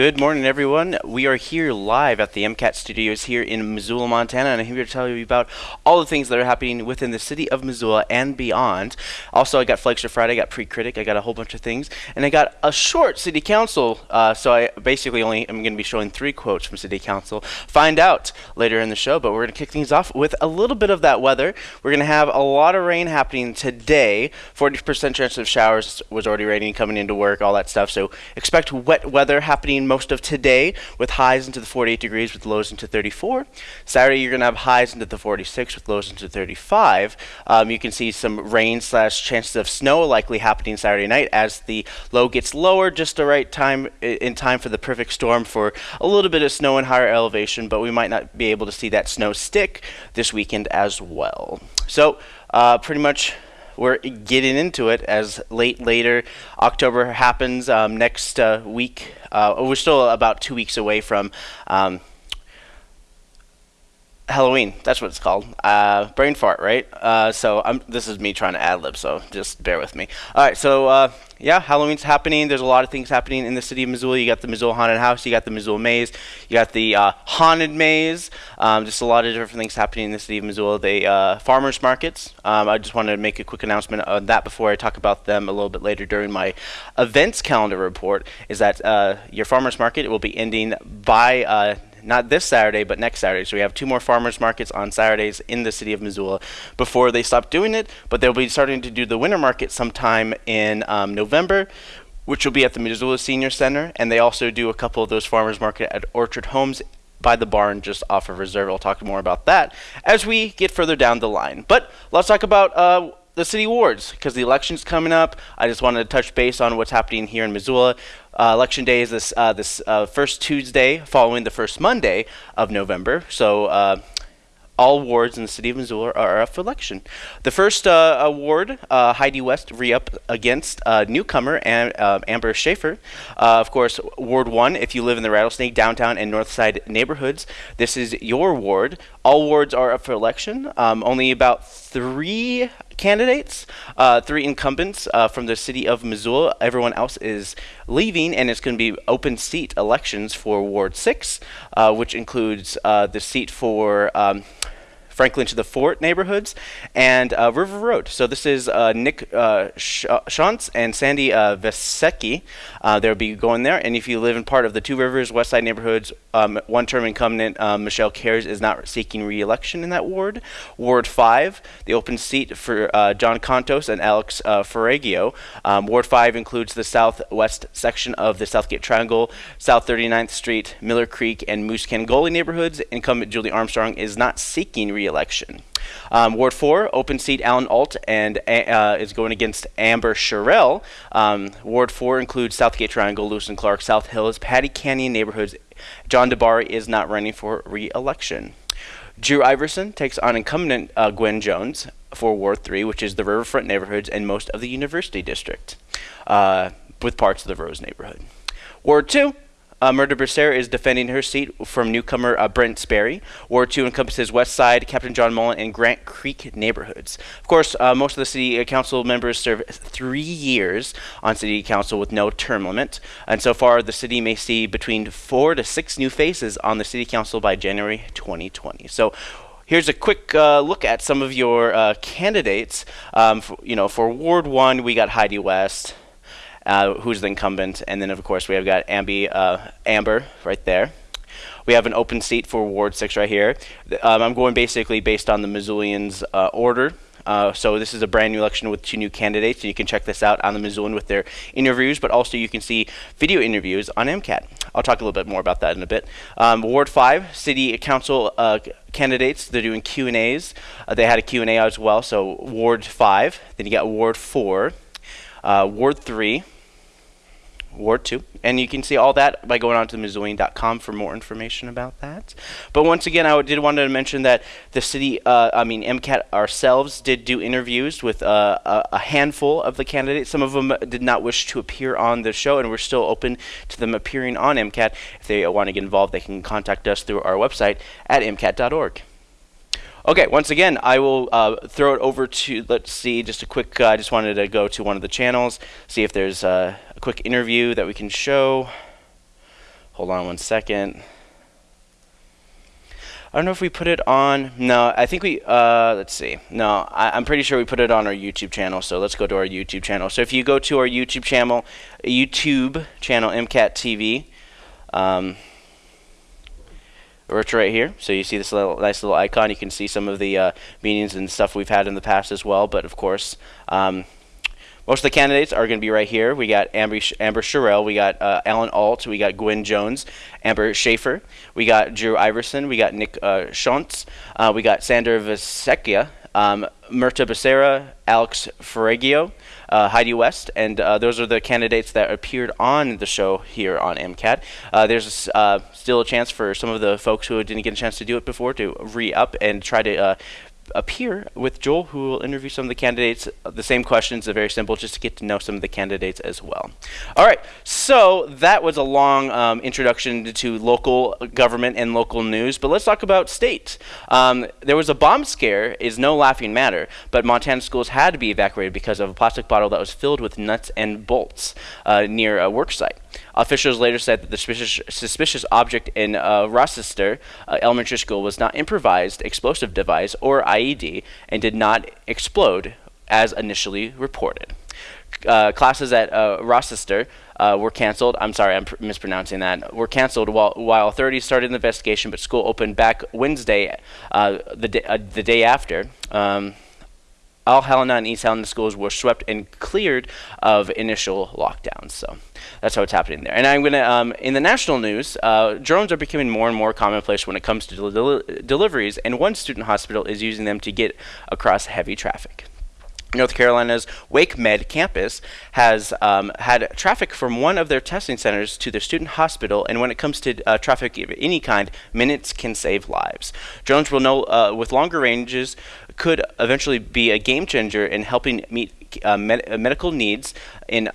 Good morning, everyone. We are here live at the MCAT studios here in Missoula, Montana, and I'm here to tell you about all the things that are happening within the city of Missoula and beyond. Also, I got Flagship Friday, I got Pre-Critic, I got a whole bunch of things, and I got a short city council. Uh, so I basically only am going to be showing three quotes from city council. Find out later in the show, but we're going to kick things off with a little bit of that weather. We're going to have a lot of rain happening today. 40% chance of showers was already raining coming into work, all that stuff. So expect wet weather happening most of today with highs into the 48 degrees with lows into 34. Saturday, you're going to have highs into the 46 with lows into 35. Um, you can see some rain slash chances of snow likely happening Saturday night as the low gets lower just the right time in time for the perfect storm for a little bit of snow and higher elevation, but we might not be able to see that snow stick this weekend as well. So uh, pretty much we're getting into it as late later October happens um, next uh, week. Uh, we're still about two weeks away from um, Halloween. That's what it's called. Uh, brain fart, right? Uh, so I'm, this is me trying to ad lib, so just bear with me. All right, so uh, yeah, Halloween's happening. There's a lot of things happening in the city of Missoula. You got the Missoula Haunted House, you got the Missoula Maze, you got the uh, Haunted Maze. Um, just a lot of different things happening in the city of Missoula. The uh, farmers markets. Um, I just wanted to make a quick announcement on that before I talk about them a little bit later during my events calendar report. Is that uh, your farmers market will be ending by not this Saturday, but next Saturday. So we have two more farmers markets on Saturdays in the city of Missoula before they stop doing it. But they'll be starting to do the winter market sometime in um, November, which will be at the Missoula Senior Center. And they also do a couple of those farmers market at Orchard Homes by the barn just off of Reserve. I'll talk more about that as we get further down the line. But let's talk about uh, the city wards because the election's coming up. I just wanted to touch base on what's happening here in Missoula. Uh, election day is this uh, this uh, first Tuesday following the first Monday of November. So uh, all wards in the city of Missoula are up for election. The first uh, award, uh, Heidi West re-up against newcomer Am Amber Schaefer. Of course, Ward 1, if you live in the Rattlesnake, downtown, and Northside neighborhoods, this is your ward. All wards are up for election. Um, only about three candidates, uh, three incumbents uh, from the city of Missoula. Everyone else is leaving, and it's going to be open seat elections for Ward 6, uh, which includes uh, the seat for. Um, Franklin to the Fort neighborhoods, and uh, River Road. So this is uh, Nick uh, Sh Shantz and Sandy uh, Vesecki. Uh, they'll be going there. And if you live in part of the Two Rivers West Side neighborhoods, um, one-term incumbent um, Michelle Cares is not seeking re-election in that ward. Ward 5, the open seat for uh, John Contos and Alex uh, Ferragio. Um, ward 5 includes the southwest section of the Southgate Triangle, South 39th Street, Miller Creek, and Moose Can Gully neighborhoods. Incumbent Julie Armstrong is not seeking re election. Um, Ward 4, open seat Alan Alt and uh, is going against Amber Sherrill. Um, Ward 4 includes Southgate Triangle, Lewis and Clark, South Hills, Pattee Canyon neighborhoods. John DiBari is not running for re-election. Drew Iverson takes on incumbent uh, Gwen Jones for Ward 3, which is the riverfront neighborhoods and most of the University District, uh, with parts of the Rose neighborhood. Ward 2, uh, Mirtha Becerra is defending her seat from newcomer uh, Brent Sperry. Ward 2 encompasses West Side, Captain John Mullan, and Grant Creek neighborhoods. Of course, uh, most of the city council members serve three years on city council with no term limit. And so far, the city may see between four to six new faces on the city council by January 2020. So here's a quick uh, look at some of your uh, candidates. Um, you know, for Ward 1, we got Heidi West uh, who's the incumbent, and then of course we have got Ambi, uh, Amber right there. We have an open seat for Ward 6 right here. Um, I'm going basically based on the Missoulians' uh, order. Uh, so this is a brand new election with two new candidates, and you can check this out on the Missoulian with their interviews, but also you can see video interviews on MCAT. I'll talk a little bit more about that in a bit. Um, Ward 5, City Council uh, candidates, they're doing Q&As. Uh, they had a Q&A as well, so Ward 5, then you got Ward 4, uh, Ward 3, Ward 2. And you can see all that by going on to Missoulian.com for more information about that. But once again, I did want to mention that the city, uh, I mean, MCAT ourselves did do interviews with uh, a, a, handful of the candidates. Some of them did not wish to appear on the show, and we're still open to them appearing on MCAT. If they want to get involved, they can contact us through our website at mcat.org. Okay, once again, I will uh, throw it over to, let's see, just a quick, uh, I just wanted to go to one of the channels, see if there's uh, a quick interview that we can show Hold on one second. I don't know if we put it on. No, I think we. Uh, let's see. No, I, am pretty sure we put it on our YouTube channel. So let's go to our YouTube channel. So if you go to our YouTube channel, YouTube channel MCAT TV, um, it's right here. So you see this little nice little icon. You can see some of the uh, meetings and stuff we've had in the past as well. But of course. Um, most of the candidates are going to be right here. We got Amber, Amber Sherrill, we got uh, Alan Alt, we got Gwen Jones, Amber Schaefer, we got Drew Iverson, we got Nick uh, Schontz, uh, we got Sander Visekia, um, Mirtha Becerra, Alex Ferragio, uh, Heidi West, and uh, those are the candidates that appeared on the show here on MCAT. Uh, there's uh, still a chance for some of the folks who didn't get a chance to do it before to re-up and try to uh, here with Joel, who will interview some of the candidates. The same questions are very simple, just to get to know some of the candidates as well. All right, so that was a long um, introduction to local government and local news, but let's talk about state. Um, there was a bomb scare, is no laughing matter, but Montana schools had to be evacuated because of a plastic bottle that was filled with nuts and bolts uh, near a work site. Officials later said that the suspicious, suspicious object in uh, Rochester uh, Elementary School was not improvised explosive device or IED and did not explode as initially reported. Uh, classes at uh, Rochester uh, were canceled. I'm sorry, I'm mispronouncing that. Were canceled while, while authorities started an investigation, but school opened back Wednesday, uh, the, uh, the day after. Um, all Helena and East Helena schools were swept and cleared of initial lockdowns. So that's how it's happening there. And I'm going to, um, in the national news, uh, drones are becoming more and more commonplace when it comes to del deliveries, and one student hospital is using them to get across heavy traffic. North Carolina's WakeMed campus has um, had traffic from one of their testing centers to their student hospital, and when it comes to uh, traffic of any kind, minutes can save lives. Drones will know uh, with longer ranges could eventually be a game changer in helping meet uh, med medical needs in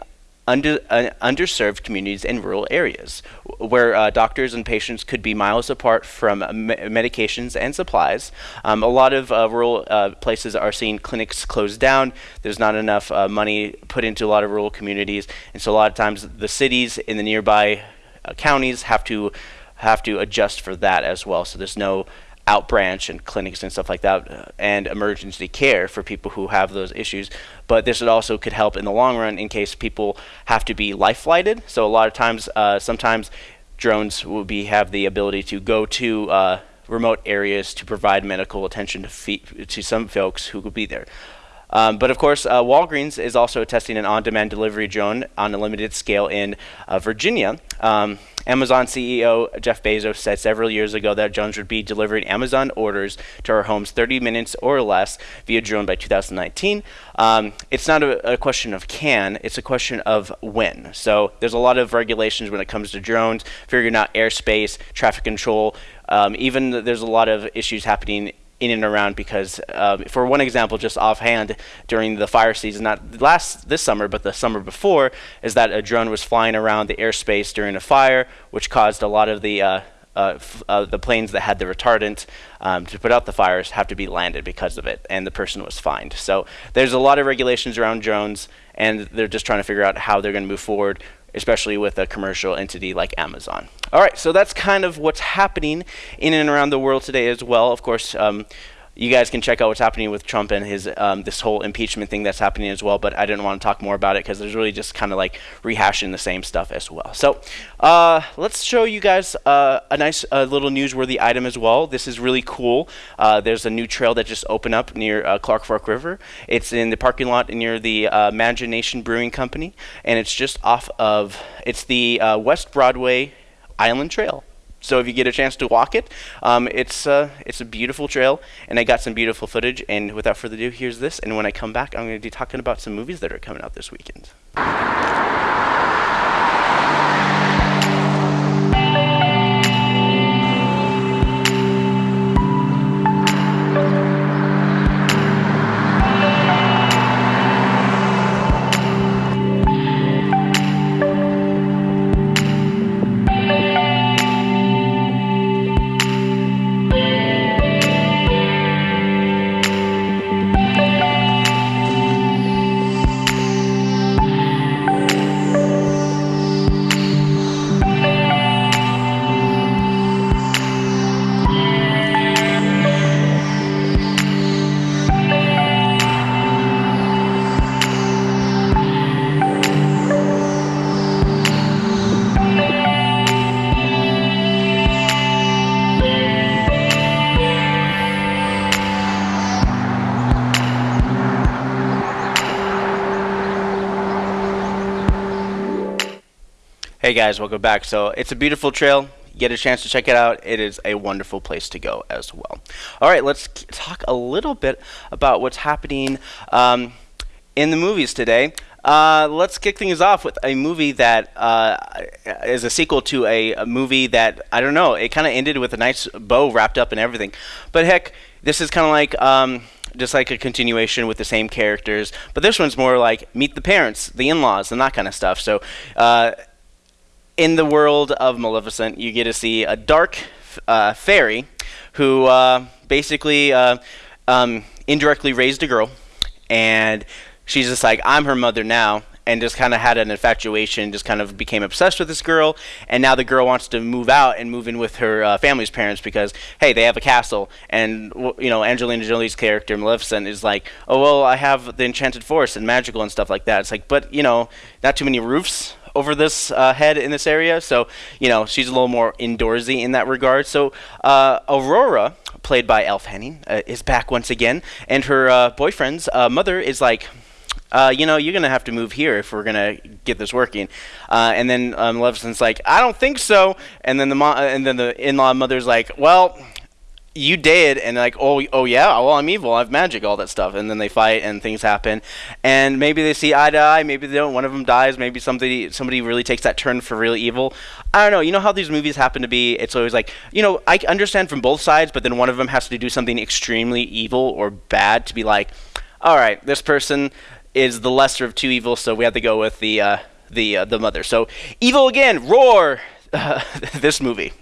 under, uh, underserved communities in rural areas, where uh, doctors and patients could be miles apart from me medications and supplies. Um, a lot of uh, rural uh, places are seeing clinics closed down. There's not enough uh, money put into a lot of rural communities, and so a lot of times the cities in the nearby uh, counties have to have to adjust for that as well. So there's no out branch and clinics and stuff like that uh, and emergency care for people who have those issues. But this also could help in the long run in case people have to be life flighted so a lot of times uh, sometimes drones will be have the ability to go to uh, remote areas to provide medical attention to, to some folks who will be there. Um, but of course, uh, Walgreens is also testing an on-demand delivery drone on a limited scale in uh, Virginia. Um, Amazon CEO Jeff Bezos said several years ago that drones would be delivering Amazon orders to our homes 30 minutes or less via drone by 2019. Um, it's not a, a, question of can, it's a question of when. So there's a lot of regulations when it comes to drones, figuring out airspace, traffic control. Um, even there's a lot of issues happening in and around because uh, for one example just offhand during the fire season not last this summer but the summer before is that a drone was flying around the airspace during a fire which caused a lot of the uh, uh, uh, the planes that had the retardant um, to put out the fires have to be landed because of it, and the person was fined. So there's a lot of regulations around drones, and they're just trying to figure out how they're going to move forward especially with a commercial entity like Amazon. All right, so that's kind of what's happening in and around the world today as well. Of course, um, you guys can check out what's happening with Trump and his um, this whole impeachment thing that's happening as well. But I didn't want to talk more about it because there's really just kind of like rehashing the same stuff as well. So uh, let's show you guys uh, a nice uh, little newsworthy item as well. This is really cool. Uh, there's a new trail that just opened up near uh, Clark Fork River. It's in the parking lot near the uh, Imagination Brewing Company, and it's just off of it's the West Broadway Island Trail. So if you get a chance to walk it, um, it's uh, it's a beautiful trail, and I got some beautiful footage. And without further ado, here's this. And when I come back, I'm going to be talking about some movies that are coming out this weekend. Hey guys, welcome back. So it's a beautiful trail. Get a chance to check it out. It is a wonderful place to go as well. All right, let's talk a little bit about what's happening um, in the movies today. Uh, let's kick things off with a movie that uh, is a sequel to a, a movie that I don't know. It kind of ended with a nice bow wrapped up and everything. But heck, this is kind of like. Um, just like a continuation with the same characters, but this one's more like meet the parents, the in-laws, and that kind of stuff. So, uh, in the world of Maleficent, you get to see a dark uh, fairy who uh, basically uh, um, indirectly raised a girl, and she's just like, I'm her mother now, and just kind of had an infatuation, just kind of became obsessed with this girl, and now the girl wants to move out and move in with her uh, family's parents because hey, they have a castle, and you know Angelina Jolie's character Maleficent is like, oh well, I have the enchanted forest and magical and stuff like that. It's like, but you know, not too many roofs over this uh, head in this area. So, you know, she's a little more indoorsy in that regard. So, uh, Aurora, played by Elle Fanning, uh, is back once again, and her uh, boyfriend's uh, mother is like, uh, you know, you're gonna have to move here if we're gonna get this working. Uh, and then um, Maleficent's like, I don't think so. And then the mo- and then the in-law mother's like, well, you did and like oh oh yeah well i'm evil i have magic all that stuff. And then they fight and things happen. And maybe they see eye to eye maybe they don't one of them dies maybe somebody somebody really takes that turn for really evil. I don't know you know how these movies happen to be? It's always like you know i understand from both sides but then one of them has to do something extremely evil or bad to be like all right this person is the lesser of two evils so we have to go with the uh, the uh, the mother. So evil again roar uh, this movie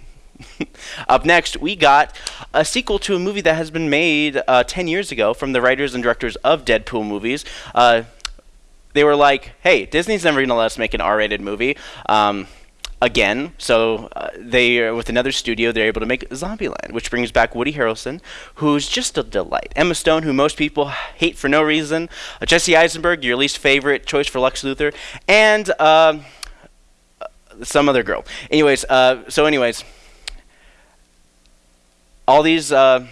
Up next, we got a sequel to a movie that has been made uh, 10 years ago from the writers and directors of Deadpool movies. Uh, they were like, hey, Disney's never going to let us make an R rated movie. Um, again. So uh, they, with another studio, they're able to make Zombieland, which brings back Woody Harrelson, who's just a delight. Emma Stone, who most people hate for no reason. Uh, Jesse Eisenberg, your least favorite choice for Lex Luthor, and uh, some other girl. Anyways, uh, so anyways all these uh,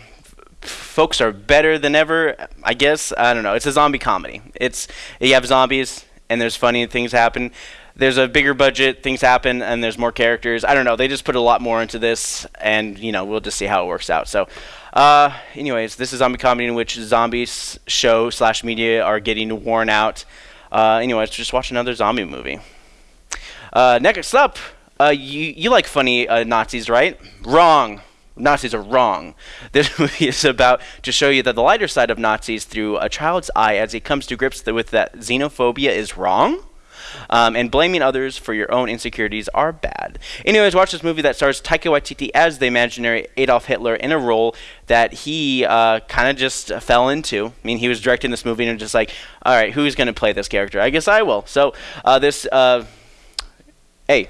folks are better than ever. I guess I don't know. It's a zombie comedy. It's you have zombies and there's funny things happen. There's a bigger budget, things happen, and there's more characters. I don't know. They just put a lot more into this, and you know we'll just see how it works out. So, uh, anyways, this is zombie comedy in which zombies show slash media are getting worn out. Uh, anyways, just watch another zombie movie. Uh, next up, uh, you you like funny uh, Nazis, right? Wrong. Nazis are wrong. This movie is about to show you that the lighter side of Nazis through a child's eye as he comes to grips with that xenophobia is wrong. Um, and blaming others for your own insecurities are bad. Anyways, watch this movie that stars Taika Waititi as the imaginary Adolf Hitler in a role that he uh, kind of just fell into. I mean, he was directing this movie and just like, all right, who's going to play this character? I guess I will. So uh, this, uh, hey,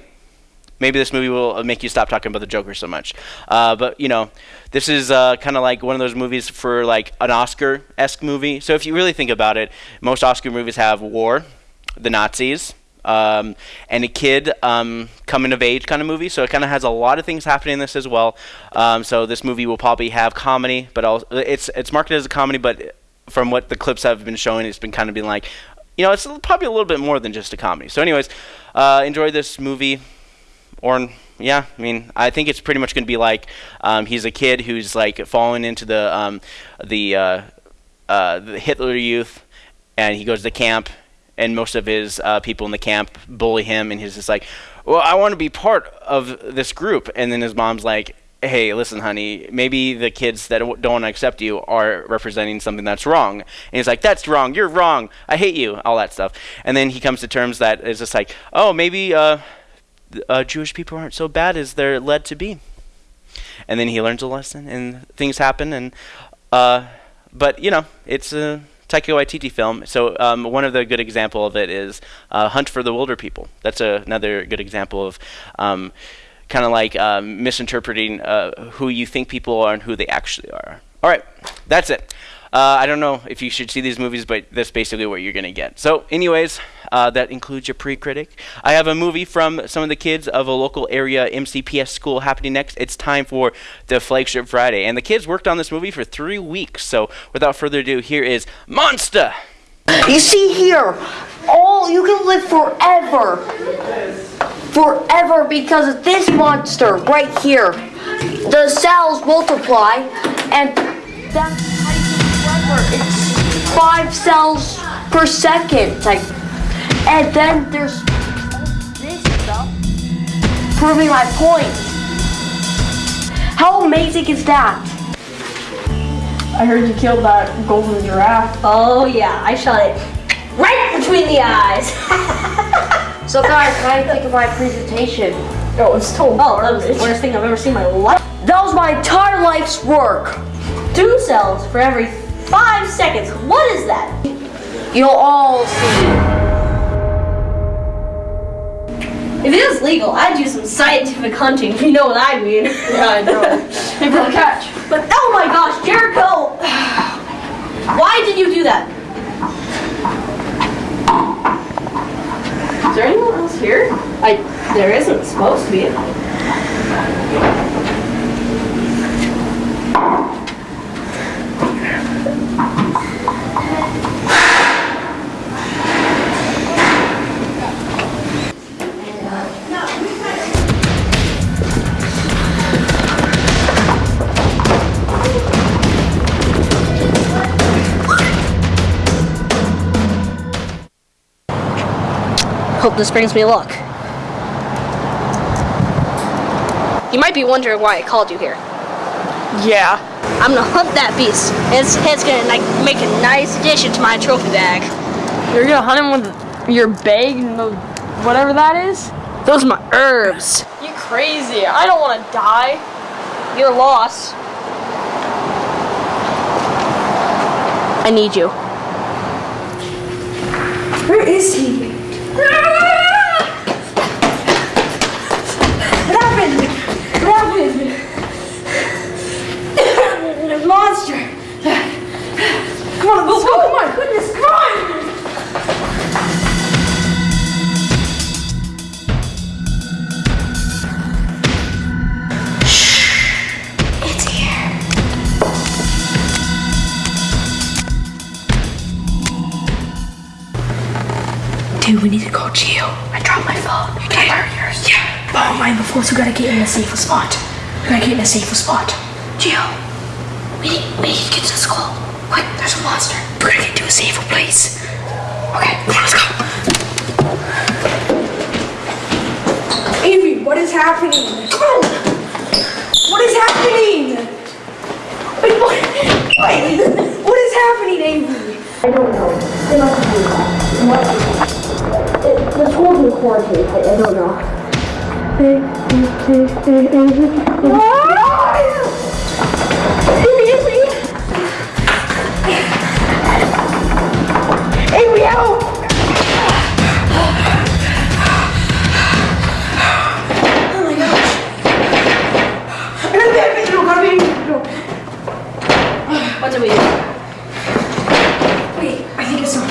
maybe this movie will make you stop talking about the Joker so much. Uh, but you know, this is uh, kind of like one of those movies for like an Oscar-esque movie. So if you really think about it, most Oscar movies have war, the Nazis, um, and a kid um, coming of age kind of movie. So it kind of has a lot of things happening in this as well. Um, so this movie will probably have comedy, but also, it's it's marketed as a comedy, but from what the clips have been showing, it's been kind of being like, you know, it's probably a little bit more than just a comedy. So, anyways, uh, enjoy this movie or yeah, I mean, I think it's pretty much going to be like um, he's a kid who's like falling into the um, the, uh, uh, the Hitler Youth, and he goes to camp, and most of his uh, people in the camp bully him, and he's just like, "Well, I want to be part of this group," and then his mom's like. Hey, listen, honey. Maybe the kids that don't want to accept you are representing something that's wrong. And he's like, "That's wrong. You're wrong. I hate you." All that stuff. And then he comes to terms that it's just like, "Oh, maybe uh, uh, Jewish people aren't so bad as they're led to be. And then he learns a lesson, and things happen. And uh, but you know, it's a Taika Waititi film. So um, one of the good example of it is uh, Hunt for the Wilderpeople. That's a, another good example of. Um, kind of like um, misinterpreting uh, who you think people are and who they actually are. All right, that's it. Uh, I don't know if you should see these movies, but that's basically what you're going to get. So, anyways, uh, that includes your pre-critic. I have a movie from some of the kids of a local area MCPS school happening next. It's time for the flagship Friday, and the kids worked on this movie for three weeks. So, without further ado, here is Monster. You see here, all you can live forever. forever because of this monster right here. The cells multiply, and that's It's five cells per second. Like, and then there's this stuff proving my point. How amazing is that? I heard you killed that golden giraffe. Oh yeah, I shot it right between the eyes. So guys, what do you think of my presentation? Oh, it's total oh, that was the worst thing I've ever seen in my life. That was my entire life's work. Two cells for every five seconds. What is that? You'll all see. If it was legal, I'd do some scientific hunting. if You know what I mean? Yeah, I know. hey, bro, catch. But oh my gosh, Jericho! Why did you do that? Is there anyone else here? I there isn't supposed to be. Hope this brings me luck. You might be wondering why I called you here. Yeah. I'm gonna hunt that beast. It's, it's gonna like make a nice addition to my trophy bag. You're gonna hunt him with your bag and the, whatever that is? Those are my herbs. You crazy. I don't want to die. You're lost. I need you. Where is he? What happened? What happened? the monster. Come on, let's go. Oh my goodness, come on. It's here. Dude, we need to call Gio. I dropped my phone. You borrow yours? Yeah. Borrow oh, mine before, so we gotta get in a safer spot. We gotta get in a safer spot. Gio, we need, we need to get to the school. Quick, there's a monster. We gotta get to a safer place. Okay, come on, let's go. Amy, what is happening? Come on. What is happening? Wait, what? Wait, what is happening, Amy? I don't know. They must have been called. What? It, the school's in quarantine. I, I don't know. Amy, help! Oh my gosh. No, gotta be, no. What do we do? Wait, I think it's not.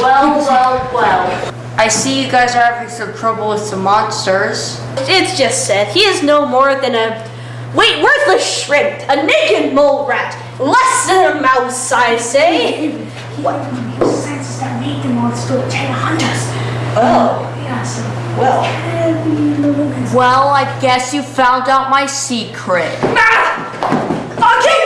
Well, well, well. I see you guys are having some trouble with some monsters. It's just Seth. he is no more than a wait worthless shrimp, a naked mole rat, less than a mouse, I say. What makes sense is that made the monster trying to hunt us. Oh, Yeah, so well. Well, I guess you found out my secret. Ah! Okay,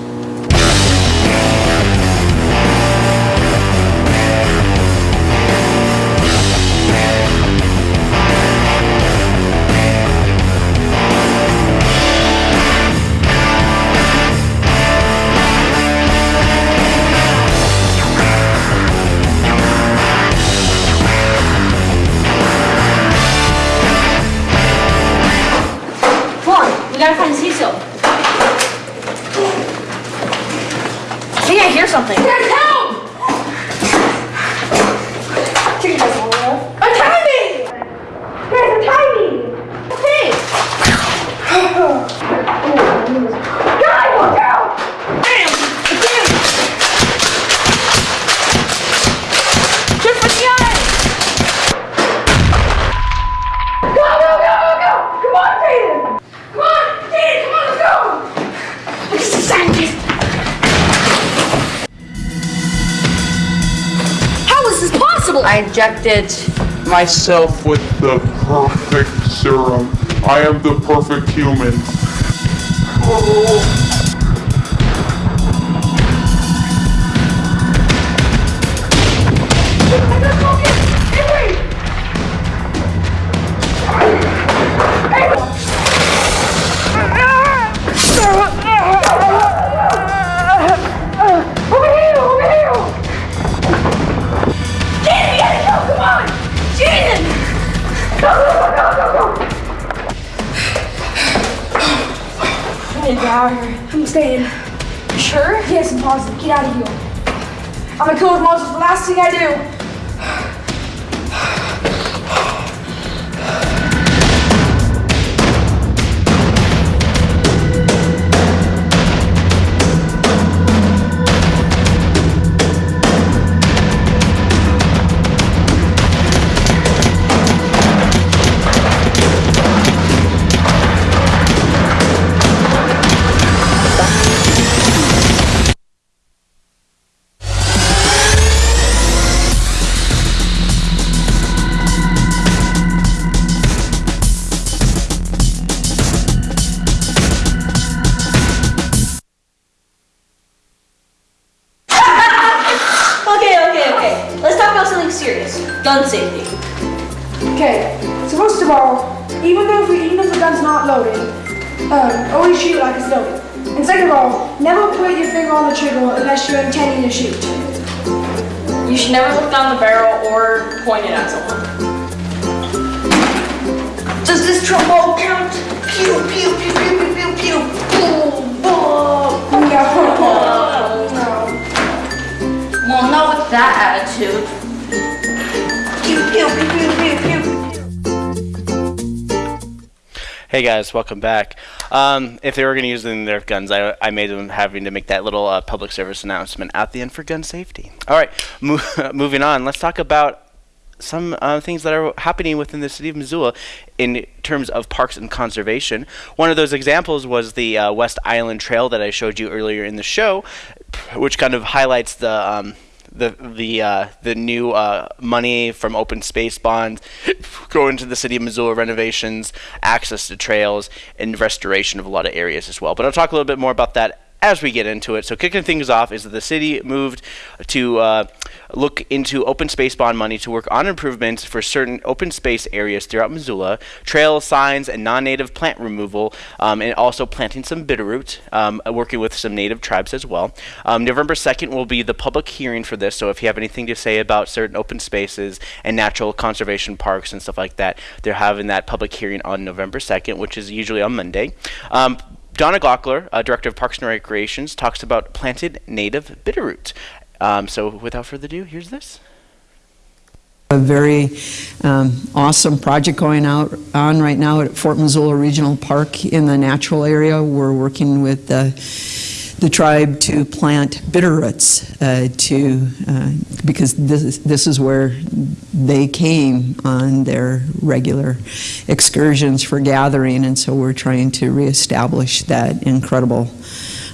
I injected myself with the perfect serum. I am the perfect human. Over Hey guys, welcome back. Um, if they were going to use the Nerf guns, I, I made them having to make that little uh, public service announcement at the end for gun safety. All right, mo- moving on. Let's talk about some uh, things that are happening within the city of Missoula in terms of parks and conservation. One of those examples was the uh, West Island Trail that I showed you earlier in the show, which kind of highlights the um, the the uh, the new uh, money from open space bond going to the city of Missoula renovations, access to trails, and restoration of a lot of areas as well. But I'll talk a little bit more about that as we get into it. So kicking things off is that the city moved to uh, look into open space bond money to work on improvements for certain open space areas throughout Missoula, trail signs and non-native plant removal, um, and also planting some bitterroot, um, working with some native tribes as well. Um, November 2nd will be the public hearing for this, so if you have anything to say about certain open spaces and natural conservation parks and stuff like that, they're having that public hearing on November 2nd, which is usually on Monday. Donna Gaukler, uh, Director of Parks and Recreations, talks about planted native bitterroot. Um, so without further ado, here's this. A very um, awesome project going out on right now at Fort Missoula Regional Park in the natural area. We're working with the, the tribe to plant bitter roots uh, to uh, because this this is where they came on their regular excursions for gathering, and so we're trying to reestablish that incredible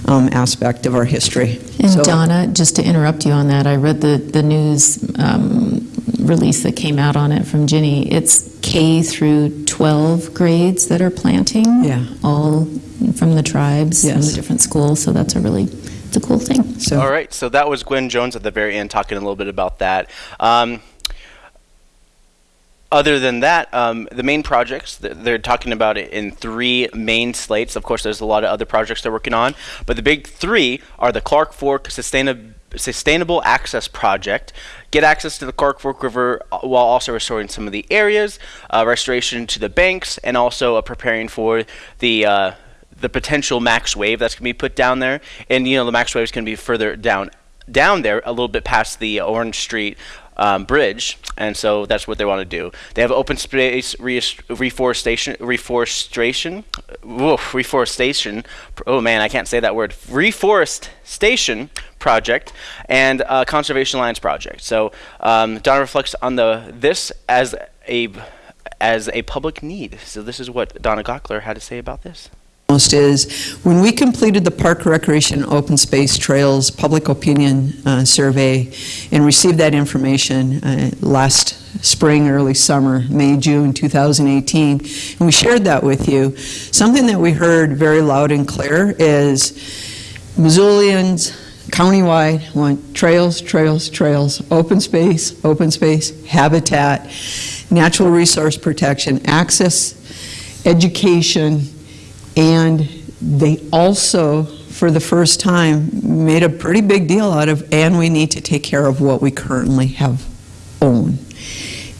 um, aspect of our history. And So- Donna, just to interrupt you on that, I read the, the news um, release that came out on it from Ginny. It's K through 12 grades that are planting. Yeah. All from the tribes, from Yes. the different schools, so that's a really, it's a cool thing. So- All right, so that was Gwen Jones at the very end talking a little bit about that. Um, other than that, um, the main projects, they're talking about it in three main slates. Of course, there's a lot of other projects they're working on, but the big three are the Clark Fork Sustainab- Sustainable Access Project, get access to the Clark Fork River uh, while also restoring some of the areas, uh, restoration to the banks, and also uh, preparing for the uh, the potential max wave that's going to be put down there. And you know, the max wave is going to be further down down there a little bit past the Orange Street um, bridge, and so that's what they want to do. They have open space re- reforestation, reforestation, woof, reforestation. Oh man, I can't say that word. Reforestation project and conservation lands project. So um, Donna reflects on the this as a as a public need. So this is what Donna Gaukler had to say about this. Is, when we completed the Park Recreation Open Space Trails Public Opinion uh, Survey and received that information uh, last spring, early summer, May, June 2018, and we shared that with you, something that we heard very loud and clear is Missoulians countywide want trails, trails, trails, open space, open space, habitat, natural resource protection, access, education, and they also, for the first time, made a pretty big deal out of, and we need to take care of what we currently have own.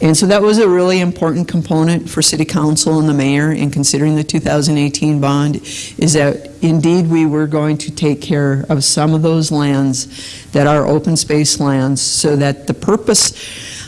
And so that was a really important component for City Council and the Mayor in considering the 2018 bond, is that indeed we were going to take care of some of those lands that are open space lands so that the purpose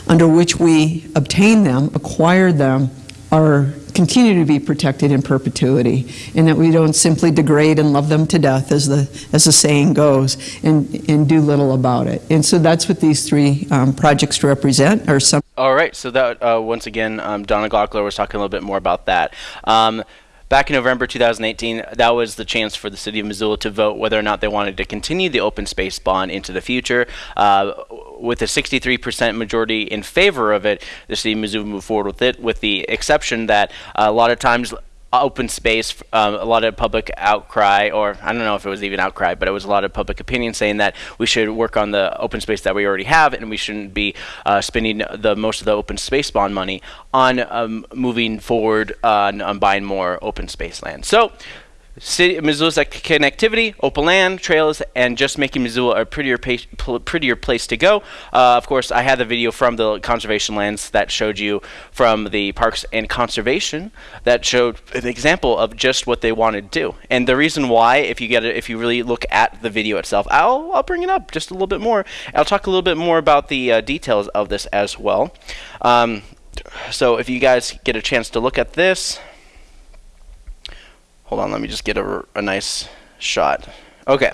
under which we obtain them, acquire them, are continue to be protected in perpetuity, and that we don't simply degrade and love them to death, as the as the saying goes, and and do little about it. And so that's what these three um, projects represent, or some. All right, so that uh, once again, um, Donna Gaukler was talking a little bit more about that. Um, back in November 2018, that was the chance for the city of Missoula to vote whether or not they wanted to continue the open space bond into the future. Uh, with a 63% majority in favor of it, the city of Missoula moved forward with it, with the exception that a lot of times open space, um, a lot of public outcry, or I don't know if it was even outcry, but it was a lot of public opinion saying that we should work on the open space that we already have, and we shouldn't be uh, spending the most of the open space bond money on um, moving forward on, on buying more open space land. So City, Missoula's connectivity, open land, trails, and just making Missoula a prettier, prettier place to go. Uh, of course, I had the video from the conservation lands that showed you from the Parks and Conservation that showed an example of just what they want to do. And the reason why, if you get it, if you really look at the video itself, I'll, I'll bring it up just a little bit more. I'll talk a little bit more about the uh, details of this as well. Um, so if you guys get a chance to look at this. Hold on, let me just get a, a nice shot. Okay.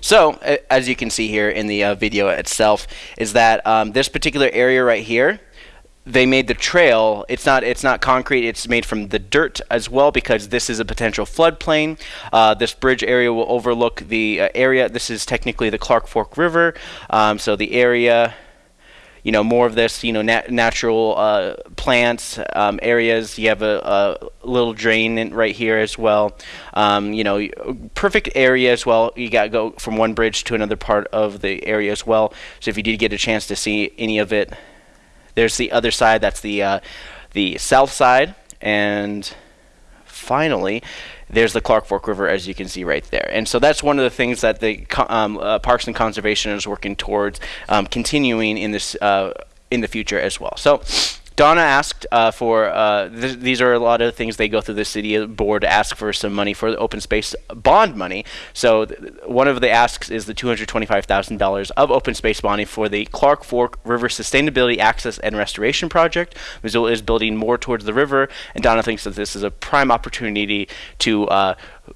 So, as you can see here in the uh, video itself, is that um, this particular area right here, they made the trail. It's not it's not concrete. It's made from the dirt as well because this is a potential floodplain. Uh, this bridge area will overlook the uh, area. This is technically the Clark Fork River. Um, so the area you know more of this you know nat natural uh, plants um, areas. You have a, a, little drain in right here as well. Um, you know perfect area as well. You got to go from one bridge to another part of the area as well. So if you did get a chance to see any of it there's the other side. That's the uh, the south side. And finally there's the Clark Fork River, as you can see right there. And so that's one of the things that the um, uh, Parks and Conservation is working towards um, continuing in this uh, in the future as well. So Donna asked uh, for, uh, th these are a lot of things they go through the city board to ask for some money for the open space bond money. So one of the asks is the $225,000 of open space bonding for the Clark Fork River Sustainability Access and Restoration Project. Missoula is building more towards the river, and Donna thinks that this is a prime opportunity to uh,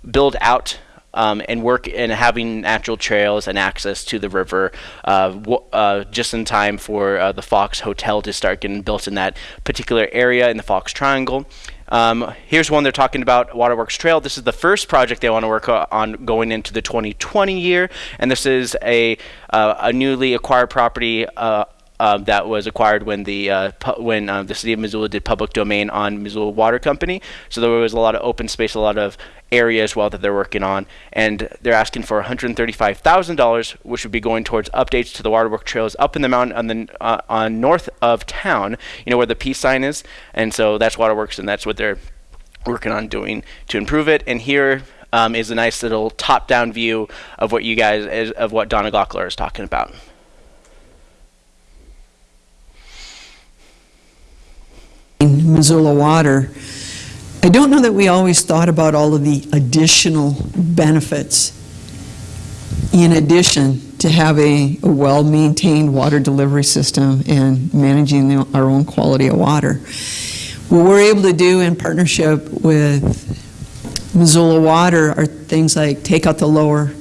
build out um, and work in having natural trails and access to the river uh, uh, just in time for uh, the Fox Hotel to start getting built in that particular area in the Fox Triangle. Um, here's one they're talking about Waterworks Trail. This is the first project they want to work on going into the 2020 year, and this is a, uh, a newly acquired property uh, um, that was acquired when the uh, when uh, the city of Missoula did public domain on Missoula Water Company. So there was a lot of open space, a lot of area as well that they're working on, and they're asking for $135,000, which would be going towards updates to the waterwork trails up in the mountain on the uh, on north of town. You know where the peace sign is, and so that's waterworks, and that's what they're working on doing to improve it. And here um, is a nice little top-down view of what you guys of what Donna Gaukler is talking about. Missoula Water, I don't know that we always thought about all of the additional benefits in addition to having a, well-maintained water delivery system and managing the, our own quality of water. What we're able to do in partnership with Missoula Water are things like take out the lower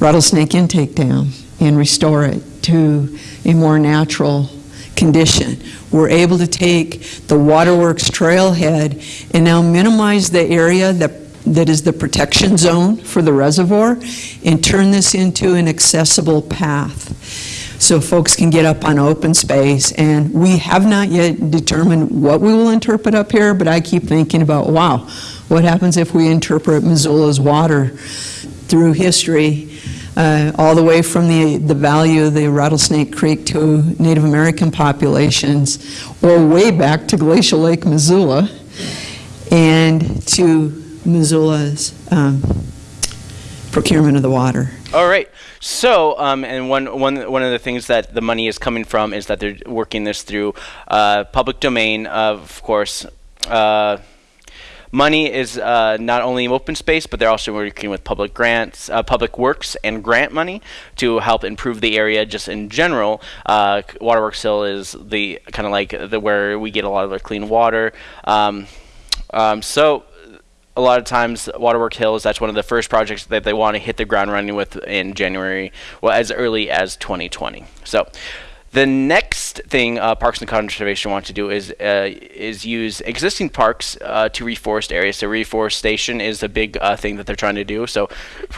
rattlesnake intake dam and restore it to a more natural condition. We're able to take the waterworks trailhead and now minimize the area that that is the protection zone for the reservoir and turn this into an accessible path so folks can get up on open space. And we have not yet determined what we will interpret up here, but I keep thinking about, wow, what happens if we interpret Missoula's water through history uh, all the way from the, the value of the Rattlesnake Creek to Native American populations, or way back to Glacial Lake, Missoula, and to Missoula's um, procurement of the water. All right. So, um, and one, one, one of the things that the money is coming from is that they're working this through uh, public domain, of course. Uh, money is uh, not only open space, but they're also working with public grants, uh, public works, and grant money to help improve the area just in general. Uh, Waterworks Hill is the kind of like the where we get a lot of the clean water. Um, um, so a lot of times Waterworks Hills, that's one of the first projects that they want to hit the ground running with in January, well, as early as 2020. So the next thing uh, Parks and Conservation want to do is uh, is use existing parks uh, to reforest areas. So reforestation is a big uh, thing that they're trying to do. So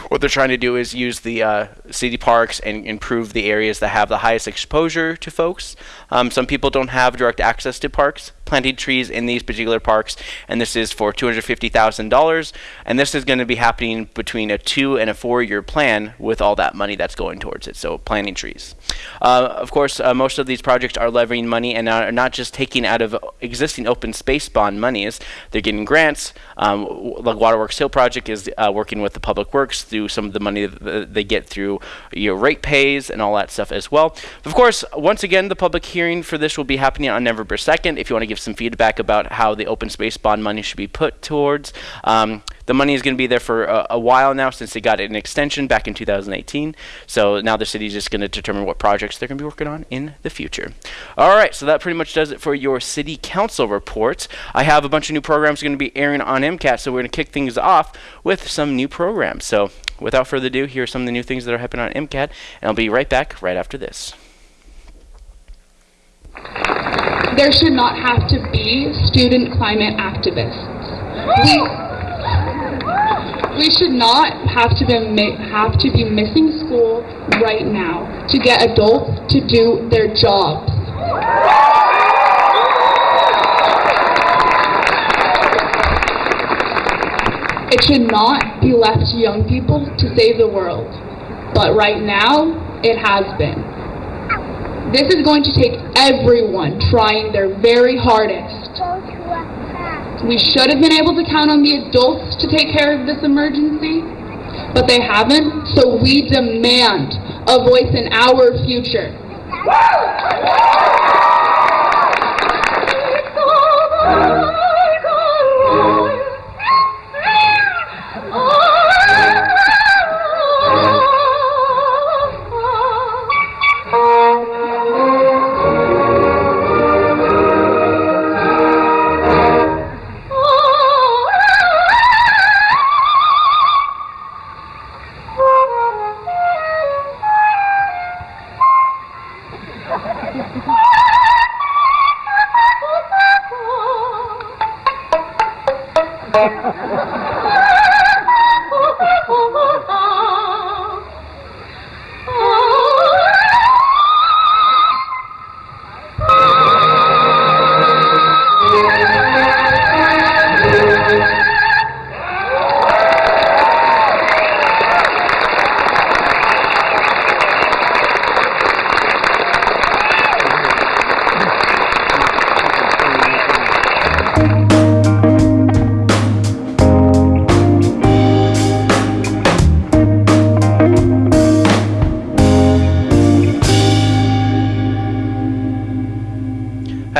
what they're trying to do is use the uh, city parks and improve the areas that have the highest exposure to folks. Um, some people don't have direct access to parks, planting trees in these particular parks, and this is for $250,000. And this is going to be happening between a two and a four year plan with all that money that's going towards it. So planting trees. Uh, of course, uh, most of these projects are levying money and are not just taking out of existing open space bond monies. They're getting grants. Um, like Waterworks Hill project is uh, working with the Public Works through some of the money that they get through your rate pays and all that stuff as well. Of course, once again, the public hearing for this will be happening on November 2nd. If you want to give some feedback about how the open space bond money should be put towards, um, the money is going to be there for a, a, while now since they got an extension back in 2018. So now the city is just going to determine what projects they're going to be working on in the future. All right, so that pretty much does it for your city council report. I have a bunch of new programs going to be airing on MCAT, so we're going to kick things off with some new programs. So without further ado, here are some of the new things that are happening on MCAT, and I'll be right back right after this. There should not have to be student climate activists. We, we should not have to be have to be missing school right now to get adults to do their jobs. It should not be left to young people to save the world. But right now, it has been. This is going to take everyone trying their very hardest we should have been able to count on the adults to take care of this emergency, but they haven't, so we demand a voice in our future.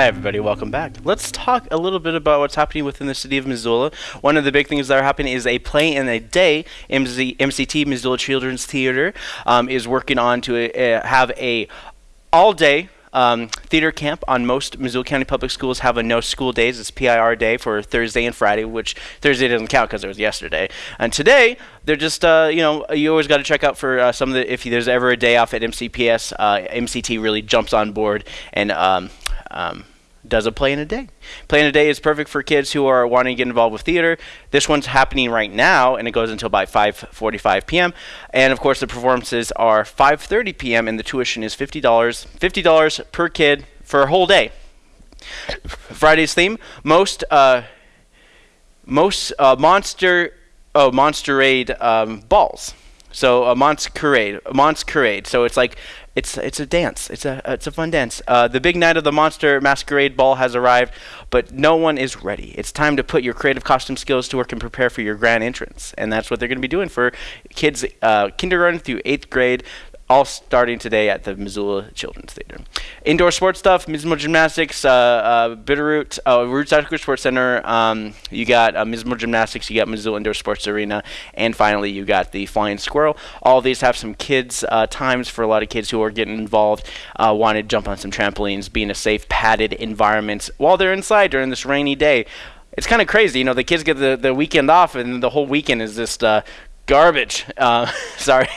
Everybody. Welcome back. Let's talk a little bit about what's happening within the city of Missoula. One of the big things that are happening is a play in a day. MZ, MCT, Missoula Children's Theater, um, is working on to uh, have a all-day um, theater camp on most Missoula County Public Schools have a no school days. It's PIR day for Thursday and Friday, which Thursday doesn't count because it was yesterday. And today, they're just, uh, you know, you always got to check out for uh, some of the, if there's ever a day off at MCPS, uh, MCT really jumps on board and um, um, does a play in a day. Play in a day is perfect for kids who are wanting to get involved with theater. This one's happening right now, and it goes until about 5:45 p.m. And of course, the performances are 5:30 p.m. and the tuition is fifty dollars. Fifty dollars per kid for a whole day. Friday's theme: most uh, most uh, monster oh monsterade um, balls. So a monsterade, a monsterade. So it's like it's it's a dance. It's a it's a fun dance. Uh, the big night of the monster masquerade ball has arrived, but no one is ready. It's time to put your creative costume skills to work and prepare for your grand entrance, and that's what they're going to be doing for kids uh, kindergarten through eighth grade all starting today at the Missoula Children's Theater. Indoor sports stuff, Mismo Gymnastics, uh, uh, Bitterroot, uh, Roots Outdoor Sports Center. Um, you got uh, Gymnastics, you got Missoula Indoor Sports Arena, and finally you got the Flying Squirrel. All these have some kids uh, times for a lot of kids who are getting involved, uh, want to jump on some trampolines, be in a safe, padded environment while they're inside during this rainy day. It's kind of crazy, you know. The kids get the, the weekend off, and the whole weekend is just uh, garbage. Uh, sorry.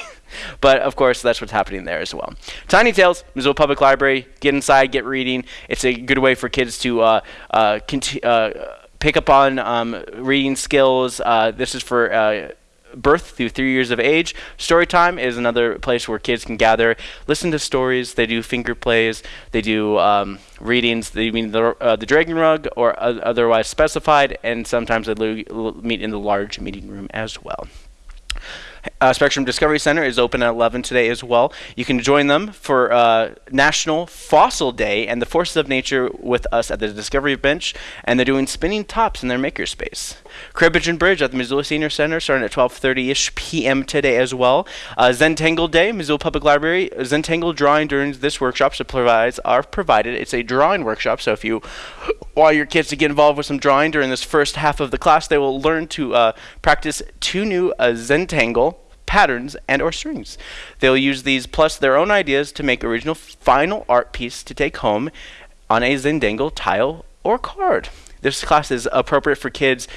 But of course, that's what's happening there as well. Tiny Tales, Missoula Public Library. Get inside, get reading. It's a good way for kids to uh, uh, uh, pick up on um, reading skills. Uh, this is for uh, birth through three years of age. Storytime is another place where kids can gather, listen to stories. They do finger plays. They do um, readings. They mean the, uh, the Dragon Rug or otherwise specified, and sometimes they meet in the large meeting room as well. Uh, Spectrum Discovery Center is open at 11 today as well. You can join them for uh, National Fossil Day and the Forces of Nature with us at the Discovery Bench, and they're doing spinning tops in their makerspace. Cribbage and Bridge at the Missoula Senior Center starting at 12:30ish p.m. today as well. Uh, Zentangle Day, Missoula Public Library. Zentangle drawing during this workshop so provides are provided. It's a drawing workshop, so if you want your kids to get involved with some drawing during this first half of the class, they will learn to uh, practice two new uh, Zentangle patterns and or strings. They'll use these plus their own ideas to make original final art piece to take home on a Zentangle tile or card. This class is appropriate for kids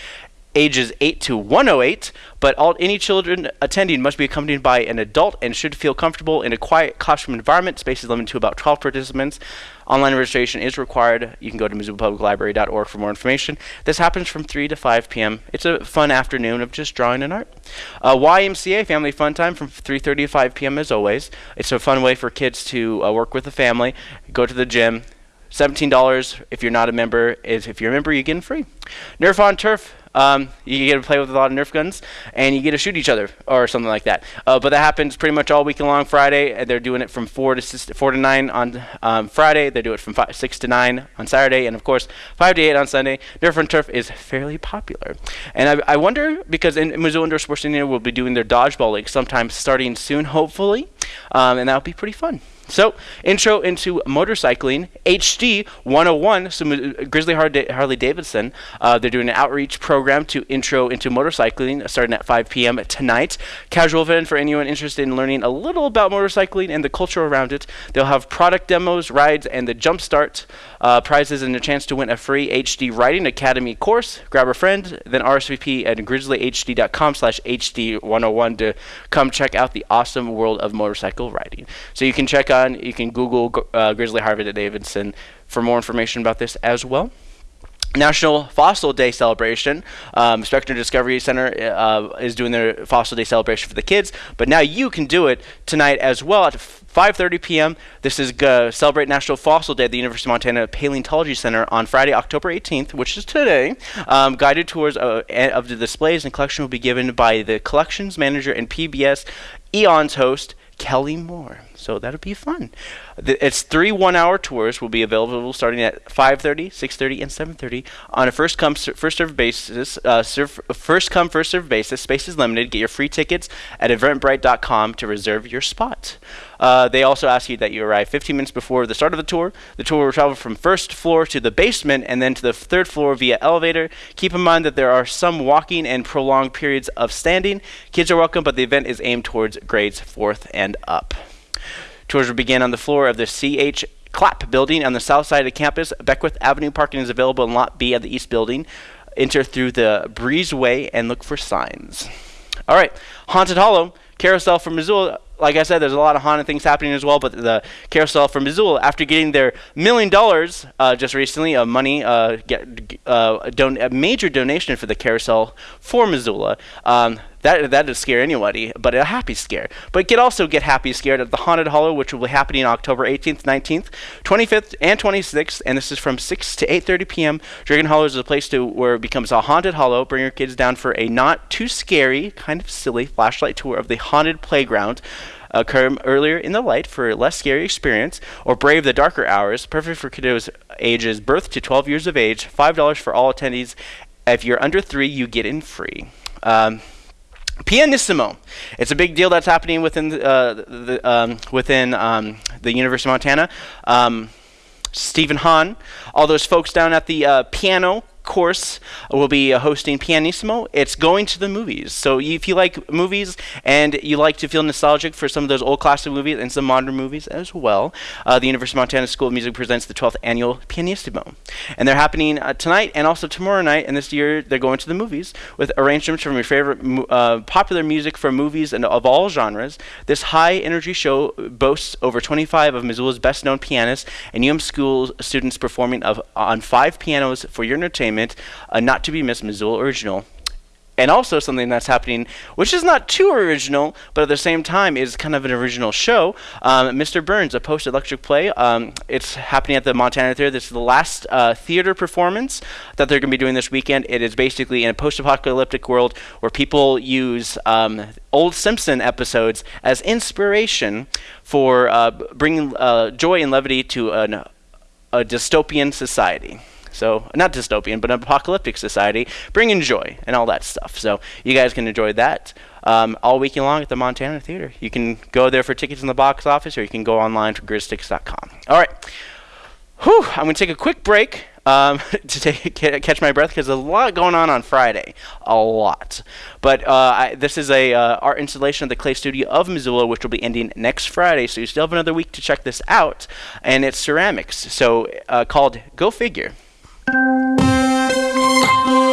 ages 8 to 108, but all any children attending must be accompanied by an adult and should feel comfortable in a quiet classroom environment. Space is limited to about 12 participants. Online registration is required. You can go to MissoulaPublicLibrary.org for more information. This happens from 3 to 5 p.m. It's a fun afternoon of just drawing and art. Uh, YMCA Family Fun Time from 3.30 to 5 p.m. as always. It's a fun way for kids to uh, work with the family, go to the gym, $17 if you're not a member. If you're a member, you get free. Nerf on Turf um, you get to play with a lot of Nerf guns, and you get to shoot each other or something like that. Uh, but that happens pretty much all weekend long Friday, and they're doing it from four to six, four to nine on um, Friday. They do it from five, six to nine on Saturday, and of course five to eight on Sunday. Nerf and Turf is fairly popular, and I, I wonder because in, Missoula Indoor Sports Union will be doing their dodgeball league sometime starting soon, hopefully, um, and that'll be pretty fun. So, intro into motorcycling, HD 101. So, Grizzly Harley Davidson, uh, they're doing an outreach program to intro into motorcycling starting at 5 p.m. tonight. Casual event for anyone interested in learning a little about motorcycling and the culture around it. They'll have product demos, rides, and the jumpstart uh, prizes and a chance to win a free HD Riding Academy course. Grab a friend, then RSVP at grizzlyhd.com slash HD101 to come check out the awesome world of motorcycle riding. So, you can check out you can Google uh, Grizzly Harley Davidson for more information about this as well. National Fossil Day celebration. Um, Spectrum Discovery Center uh, is doing their Fossil Day celebration for the kids, but now you can do it tonight as well at 5:30 p.m. This is celebrate National Fossil Day at the University of Montana Paleontology Center on Friday, October 18th, which is today. Um, guided tours uh, of the displays and collection will be given by the collections manager and PBS Eons host Kelly Moore. So that'll be fun. It's three one-hour tours will be available starting at 5:30, 6:30, and 7:30 on a first come first serve basis. Uh, serve, first come first serve basis. Space is limited. Get your free tickets at eventbrite.com to reserve your spot. Uh, they also ask you that you arrive 15 minutes before the start of the tour. The tour will travel from first floor to the basement and then to the third floor via elevator. Keep in mind that there are some walking and prolonged periods of standing. Kids are welcome, but the event is aimed towards grades fourth and up. Tours will begin on the floor of the C.H. Clapp building on the south side of campus. Beckwith Avenue parking is available in Lot B of the East building. Enter through the breezeway and look for signs. All right, Haunted Hollow, Carousel from Missoula like I said, there's a lot of haunted things happening as well. But the carousel from Missoula, after getting their million dollars uh, just recently of money, uh, get uh, a, don- a major donation for the carousel for Missoula. Um, that that would scare anybody, but a happy scare. But get also get happy scared at the Haunted Hollow, which will be happening October 18th, 19th, 25th, and 26th, and this is from 6 to 8:30 p.m. Dragon Hollow is a place to where it becomes a haunted hollow. Bring your kids down for a not too scary, kind of silly flashlight tour of the haunted playground. Come earlier in the light for a less scary experience, or brave the darker hours. Perfect for kiddos ages birth to 12 years of age. Five dollars for all attendees. If you're under three, you get in free. Um, Pianissimo. It's a big deal that's happening within uh, the um, within um, the University of Montana. Um, Stephen Hahn, all those folks down at the uh, piano course will be uh, hosting Pianissimo. It's going to the movies. So if you like movies and you like to feel nostalgic for some of those old classic movies and some modern movies as well, uh, the University of Montana School of Music presents the 12th annual Pianissimo. And they're happening uh, tonight and also tomorrow night. And this year they're going to the movies with arrangements from your favorite uh, popular music from movies and of all genres. This high energy show boasts over 25 of Missoula's best known pianists and UM school students performing of, on five pianos for your entertainment a not to be missed Missoula original. And also something that's happening, which is not too original, but at the same time is kind of an original show. Um, Mr. Burns, a post-electric play. Um, it's happening at the Montana Theater. This is the last uh, theater performance that they're going to be doing this weekend. It is basically in a post-apocalyptic world where people use um, old Simpson episodes as inspiration for uh, bringing uh, joy and levity to an, a dystopian society. So, not dystopian, but an apocalyptic society, bringing joy and all that stuff. So, you guys can enjoy that um, all weekend long at the Montana Theater. You can go there for tickets in the box office, or you can go online to grizztix.com. All right. Whew, I'm going to take a quick break um, to take, catch my breath because there's a lot going on on Friday. A lot. But uh, I, this is a uh, art installation at the Clay Studio of Missoula, which will be ending next Friday. So you still have another week to check this out. And it's ceramics. So uh, called Go Figure. Thank you.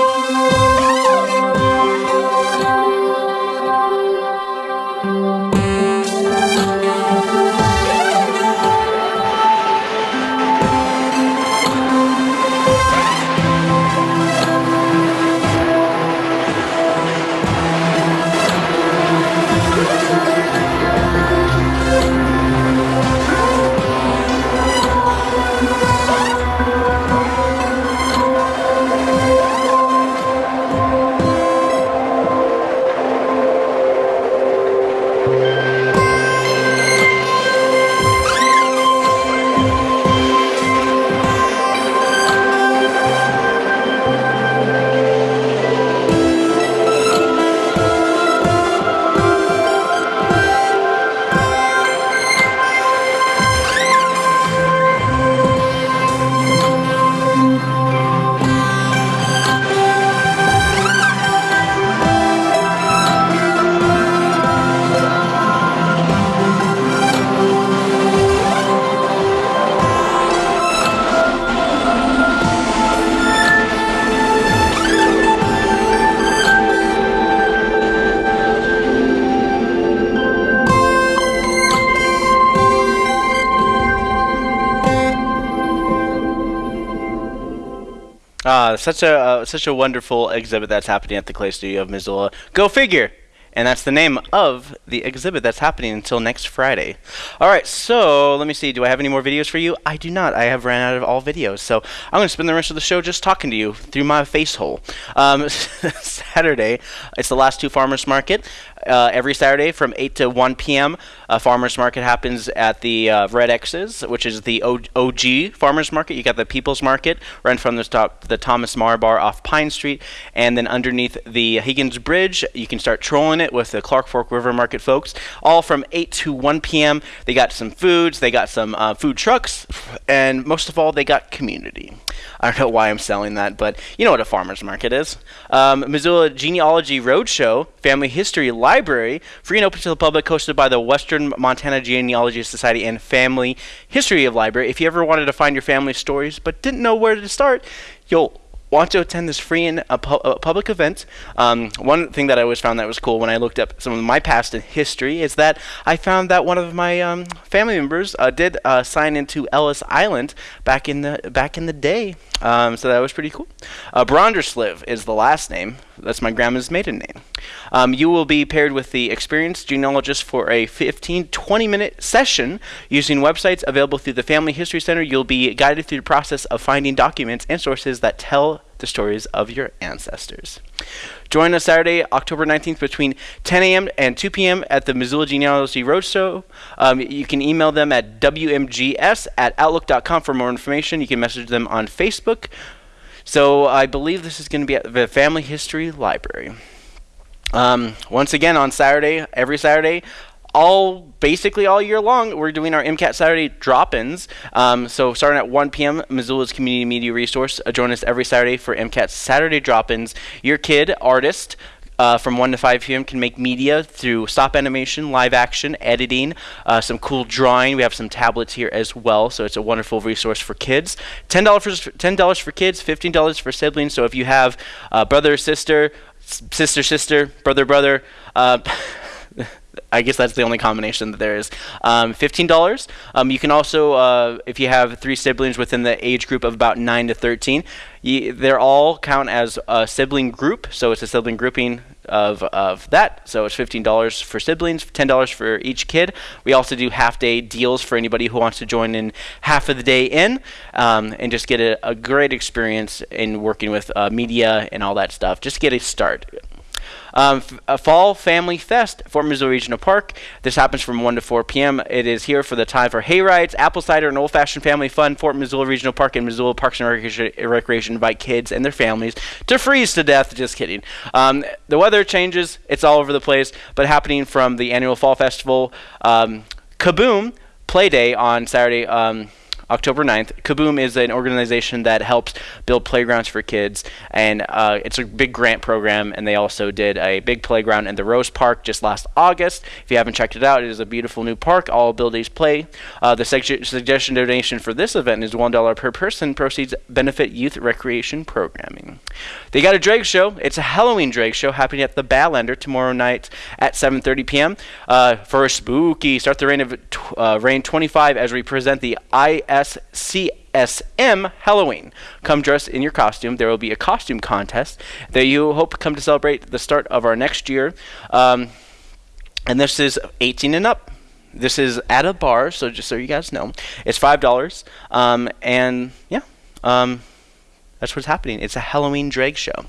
Such a uh, such a wonderful exhibit that's happening at the Clay Studio of Missoula. Go figure. And that's the name of the exhibit that's happening until next Friday. All right, so let me see. Do I have any more videos for you? I do not. I have ran out of all videos. So I'm going to spend the rest of the show just talking to you through my face hole. Um, Saturday, it's the last two farmers market. Uh, every Saturday from 8 to 1 p.m. A farmers market happens at the uh, Red X's, which is the o- OG farmers market. You got the People's Market right from the top, the Thomas Mar Bar off Pine Street, and then underneath the Higgins Bridge, you can start trolling it with the Clark Fork River Market folks. All from 8 to 1 p.m. They got some foods, they got some uh, food trucks, and most of all, they got community. I don't know why I'm selling that, but you know what a farmer's market is. Um, Missoula Genealogy Roadshow, Family History Library, free and open to the public, hosted by the Western Montana Genealogy Society and Family History of Library. If you ever wanted to find your family stories but didn't know where to start, you'll want to attend this free and a, pu- a public event, um, one thing that I always found that was cool when I looked up some of my past history is that I found that one of my um, family members uh, did uh, sign into Ellis Island back in the back in the day. Um, so that was pretty cool. Uh, Brondersliv is the last name. That's my grandma's maiden name. Um, you will be paired with the experienced genealogist for a 15 20 minute session using websites available through the Family History Center. You'll be guided through the process of finding documents and sources that tell the stories of your ancestors. Join us Saturday, October 19th between 10 a.m. and 2 p.m. at the Missoula Genealogy Roadshow. Um, you can email them at wmgs at outlook.com for more information. You can message them on Facebook. So I believe this is going to be at the Family History Library. Um, once again, on Saturday, every Saturday, all basically all year long, we're doing our MCAT Saturday drop-ins. Um, so starting at 1 p.m., Missoula's community media resource. Uh, join us every Saturday for MCAT Saturday drop-ins. Your kid, artist, uh, from 1 to 5 p.m. can make media through stop animation, live action, editing, uh, some cool drawing. We have some tablets here as well, so it's a wonderful resource for kids. $10 for, $10 for kids, $15 for siblings. So if you have uh, brother, sister, sister, sister, brother, brother, uh, I guess that's the only combination that there is. Um, $15. Um, you can also, uh, if you have three siblings within the age group of about 9 to 13, you, they're all count as a sibling group. So it's a sibling grouping of, of that. So it's $15 for siblings, $10 for each kid. We also do half day deals for anybody who wants to join in half of the day in um, and just get a, a great experience in working with uh, media and all that stuff. Just get a start. Um, a Fall Family Fest Fort Missoula Regional Park. This happens from 1 to 4 p.m. It is here for the time for hay rides, apple cider, and old fashioned family fun. Fort Missoula Regional Park and Missoula Parks and Recreation, Recreation invite kids and their families to freeze to death. Just kidding. Um, the weather changes, it's all over the place, but happening from the annual Fall Festival. Um, Kaboom! Play Day on Saturday. Um, October 9th. Kaboom is an organization that helps build playgrounds for kids, and uh, it's a big grant program. And they also did a big playground in the Rose Park just last August. If you haven't checked it out, it is a beautiful new park. All abilities play. Uh, the seg- suggestion donation for this event is one dollar per person. Proceeds benefit youth recreation programming. They got a drag show. It's a Halloween drag show happening at the Badlander tomorrow night at 7:30 p.m. Uh, for a spooky start the rain of uh, reign 25 as we present the ISCSM Halloween. Come dress in your costume. There will be a costume contest that you hope come to celebrate the start of our next year. Um, and this is 18 and up. This is at a bar, so just so you guys know, it's five dollars. Um, and yeah, um, that's what's happening. It's a Halloween drag show.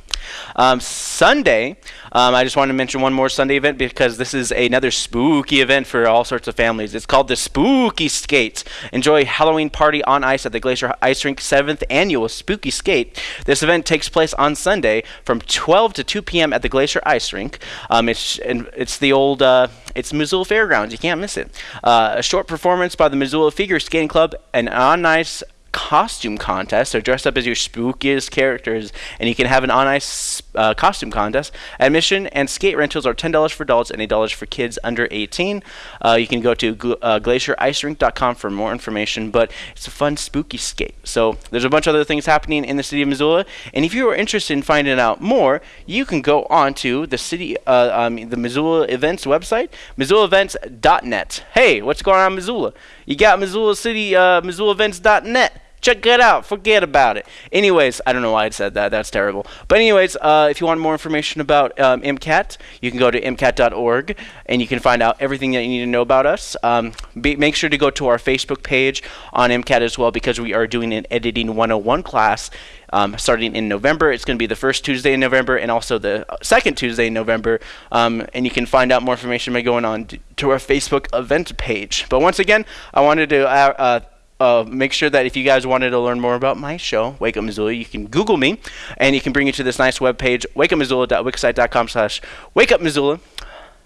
Um, Sunday, um, I just want to mention one more Sunday event because this is another spooky event for all sorts of families. It's called the Spooky Skates. Enjoy Halloween party on ice at the Glacier Ice Rink 7th annual Spooky Skate. This event takes place on Sunday from 12 to 2 p.m. at the Glacier Ice Rink. Um, it's and it's the old uh, it's Missoula Fairgrounds. You can't miss it. Uh, a short performance by the Missoula Figure Skating Club, and on ice costume contest. So dress up as your spookiest characters, and you can have an on ice uh, costume contest. Admission and skate rentals are ten dollars for adults and eight dollars for kids under 18. Uh, you can go to gl- uh, glacierIcerink.com for more information. But it's a fun spooky skate. So there's a bunch of other things happening in the city of Missoula, and if you are interested in finding out more, you can go on to the city, uh, um, the Missoula events website, MissoulaEvents.net. Hey, what's going on Missoula? You got Missoula City, uh, MissoulaEvents.net. Check it out. Forget about it. Anyways, I don't know why I said that. That's terrible. But anyways, uh, if you want more information about um, MCAT, you can go to MCAT.org and you can find out everything that you need to know about us. Um, be, make sure to go to our Facebook page on MCAT as well because we are doing an editing 101 class um, starting in November. It's going to be the first Tuesday in November and also the second Tuesday in November. Um, and you can find out more information by going on to, to our Facebook event page. But once again, I wanted to uh, uh, uh, make sure that if you guys wanted to learn more about my show, Wake Up Missoula, you can Google me, and you can bring you to this nice web page, wakeupmissoula.wixsite.com slash wakeupmissoula.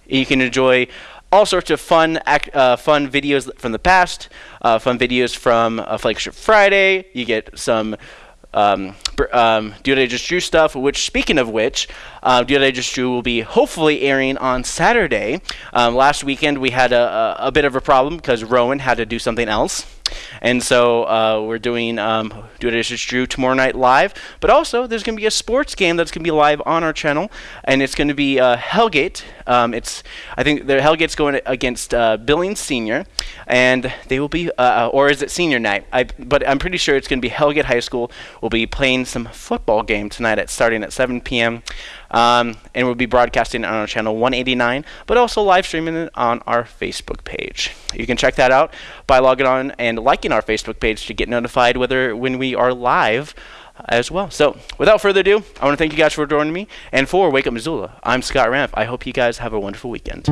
You can enjoy all sorts of fun uh, fun videos from the past, uh, fun videos from uh, Flagship Friday. You get some um, um, Do What I Just Drew stuff, which, speaking of which, uh, What I Just Drew will be hopefully airing on Saturday. Um, last weekend we had a, a, a bit of a problem because Rowan had to do something else. And so uh, we're doing um, Do It Drew tomorrow night live. But also, there's going to be a sports game that's going to be live on our channel, and it's going to be uh, Hellgate. Um, it's I think the Hellgate's going against uh, Billings Senior, and they will be, uh, or is it Senior Night? I, but I'm pretty sure it's going to be Hellgate High School. will be playing some football game tonight at starting at 7 p.m. Um, and we'll be broadcasting on our channel 189, but also live streaming it on our Facebook page. You can check that out by logging on and liking our Facebook page to get notified whether when we are live as well. So, without further ado, I want to thank you guys for joining me. And for Wake Up Missoula, I'm Scott Ramp. I hope you guys have a wonderful weekend.